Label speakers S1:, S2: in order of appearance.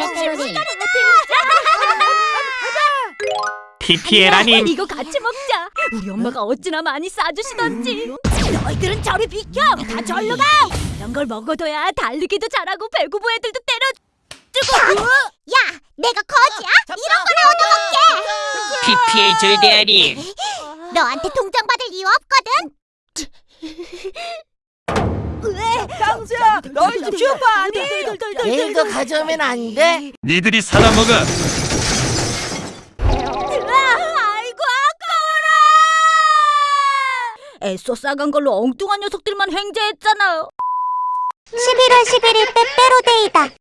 S1: 페페로니.
S2: PPL아님
S3: 이거 같이 먹자. 우리 엄마가 어찌나 많이 싸주시던지. 너희들은 저리 비켜. 다 절로 가. 이런 걸 먹어둬야 달리기도 잘하고 배구부 애들도 때려. 뜨고.
S1: 야, 내가 거지야? 이런 거나 얻어먹게.
S2: PPL 절대아님
S1: 너한테 동정 받을 이유 없거든.
S3: 강수야, 너희 집 슈퍼 아니?
S4: 내일도 가져오면 안 돼?
S2: 니들이 사다 먹어
S3: 아이고 아까워라. 애써 싸간 걸로 엉뚱한 녀석들만 횡재했잖아요.
S1: 11월 11일 빼빼로데이다.